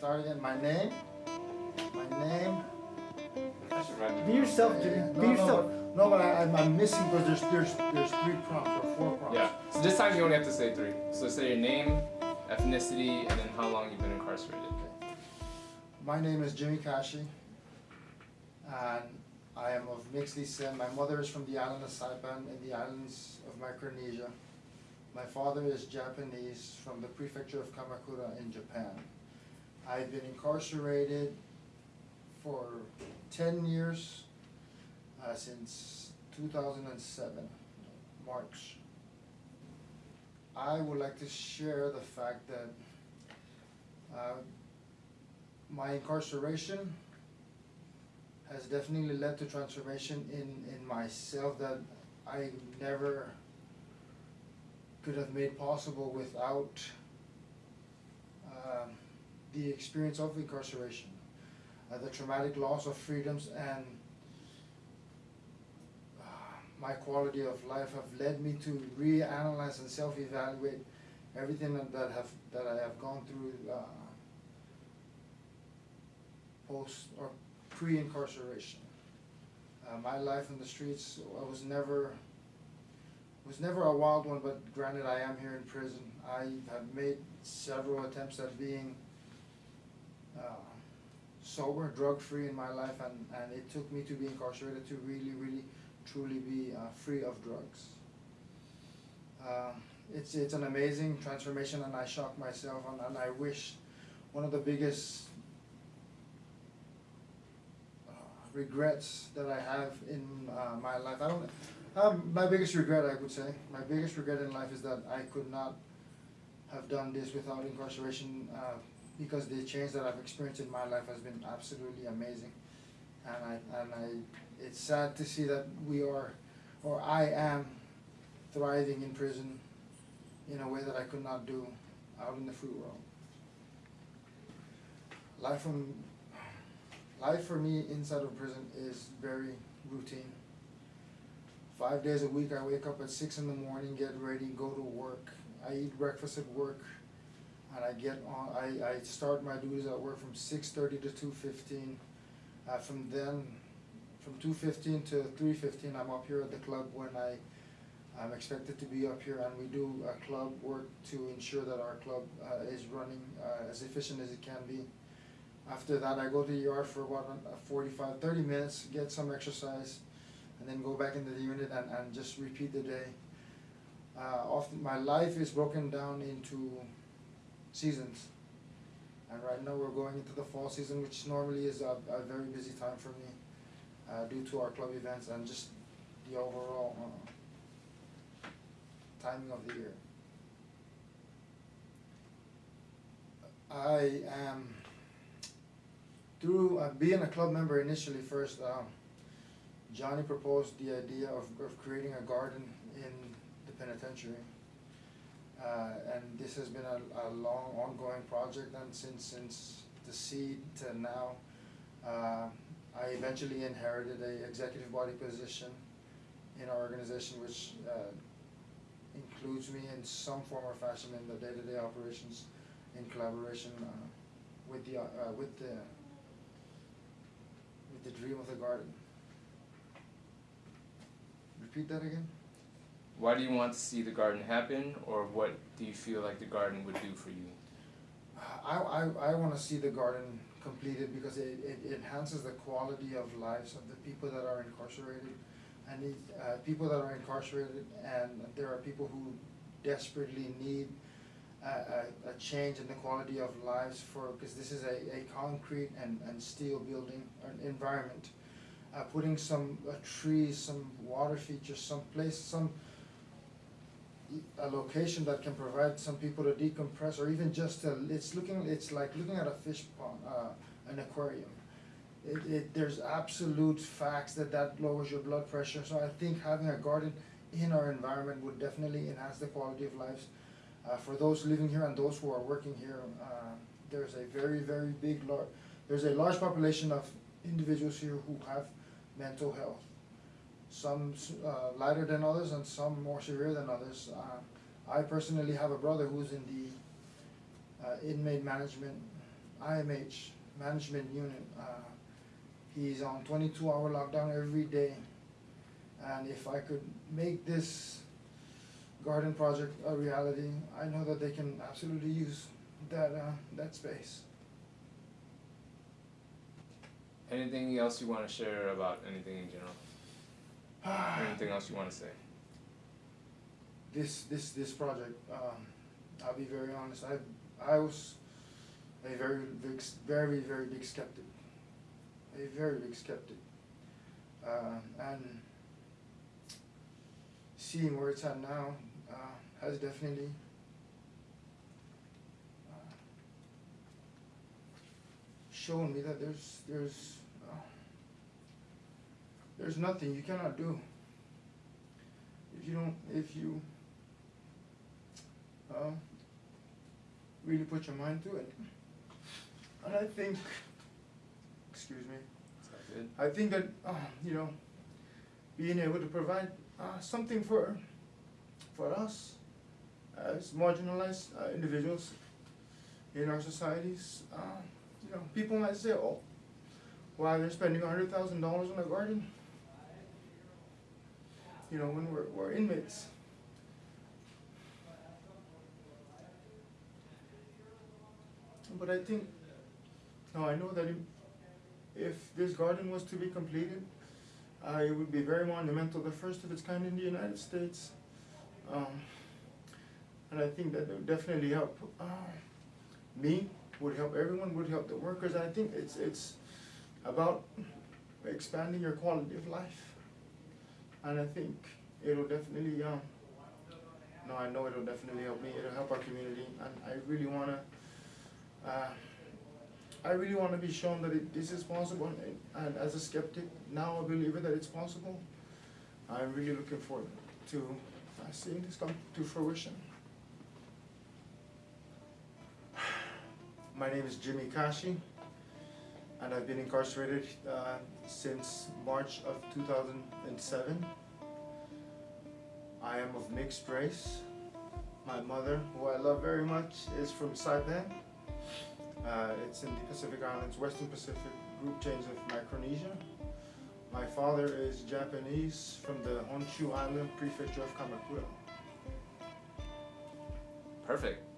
Start again. My name. My name. I should write it Be yourself, Yeah, Jimmy. yeah. Be No, yourself. No, no, but I, I'm, I'm missing because there's there's there's three prompts or four prompts. Yeah. So this time you only have to say three. So say your name, ethnicity, and then how long you've been incarcerated. My name is Jimmy Kashi, and I am of mixed descent. My mother is from the island of Saipan in the islands of Micronesia. My father is Japanese from the prefecture of Kamakura in Japan. I've been incarcerated for ten years, uh, since two thousand and seven, March. I would like to share the fact that, uh, my incarceration has definitely led to transformation in, in myself that I never could have made possible without um, the experience of incarceration, uh, the traumatic loss of freedoms and uh, my quality of life have led me to reanalyze and self-evaluate everything that, that have that I have gone through uh, post or pre-incarceration. Uh, my life in the streets I was never was never a wild one, but granted I am here in prison. I have made several attempts at being sober, drug-free in my life, and, and it took me to be incarcerated to really, really, truly be uh, free of drugs. Uh, it's it's an amazing transformation, and I shock myself, and, and I wish one of the biggest uh, regrets that I have in uh, my life. I don't. Um, my biggest regret, I would say, my biggest regret in life is that I could not have done this without incarceration, uh, because the change that I've experienced in my life has been absolutely amazing. And I, and I, it's sad to see that we are, or I am, thriving in prison in a way that I could not do out in the free world. Life from, life for me inside of prison is very routine. Five days a week, I wake up at six in the morning, get ready, go to work. I eat breakfast at work, and I get on. I, I start my duties at work from six thirty to two fifteen. Uh, from then, from two fifteen to three fifteen, I'm up here at the club when I. I'm expected to be up here, and we do club work to ensure that our club uh, is running uh, as efficient as it can be. After that, I go to the yard for about uh, 45, 30 minutes, get some exercise, and then go back into the unit and, and just repeat the day. Uh, often, my life is broken down into seasons. And right now, we're going into the fall season, which normally is a, a very busy time for me uh, due to our club events and just the overall uh, timing of the year. I am through uh, being a club member initially first, um, Johnny proposed the idea of, of creating a garden in the penitentiary. Uh, and this has been a, a long ongoing project and since, since the seed to now, uh, I eventually inherited a executive body position in our organization which, uh, includes me in some form or fashion in the day-to-day operations in collaboration, uh, with the, uh, with the, with the dream of the garden. Repeat that again? Why do you want to see the garden happen, or what do you feel like the garden would do for you? I, I, I wanna see the garden completed because it, it enhances the quality of lives of the people that are incarcerated. And uh, people that are incarcerated and there are people who desperately need a, a, a change in the quality of lives for, cause this is a, a concrete and, and steel building, environment. Uh, putting some, uh, trees, some water features, some place, some, a location that can provide some people to decompress or even just to, it's looking, it's like looking at a fish pond, uh, an aquarium. It, it, there's absolute facts that that lowers your blood pressure, so I think having a garden in our environment would definitely enhance the quality of lives. Uh, for those living here and those who are working here, uh, there's a very, very big, there's a large population of individuals here who have mental health some uh, lighter than others and some more severe than others. Uh, I personally have a brother who's in the uh, inmate management IMH management unit. Uh, he's on twenty-two hour lockdown every day. And if I could make this garden project a reality, I know that they can absolutely use that, uh, that space. Anything else you want to share about anything in general? Anything else you want to say? this this this project um I'll be very honest I I was a very big very very big skeptic a very big skeptic uh, and seeing where it's at now uh, has definitely uh, shown me that there's there's there's nothing you cannot do if you don't if you uh, really put your mind to it. And I think, excuse me, Is that good? I think that, uh, you know, being able to provide uh, something for, for us as marginalized uh, individuals in our societies, uh, you know, people might say, oh, why they're spending a hundred thousand dollars on a garden? You know, when we're, we're inmates. But I think, no, I know that if, this garden was to be completed, uh, it would be very monumental, the first of its kind in the United States. Um, and I think that it would definitely help, uh, me, would help everyone, would help the workers, I think it's, it's about expanding your quality of life. And I think it'll definitely, um, no, I know it'll definitely help me, it'll help our community, and I really wanna, uh, I really wanna be shown that it, this is possible, and, and as a skeptic, now a believer that it's possible. I'm really looking forward to uh, seeing this come to fruition. My name is Jimmy Kashi, and I've been incarcerated uh, since March of 2007. I am of mixed race. My mother, who I love very much, is from Saipan. Uh, it's in the Pacific Islands, Western Pacific group change of Micronesia. My father is Japanese from the Honshu Island prefecture of Kamakura. Perfect.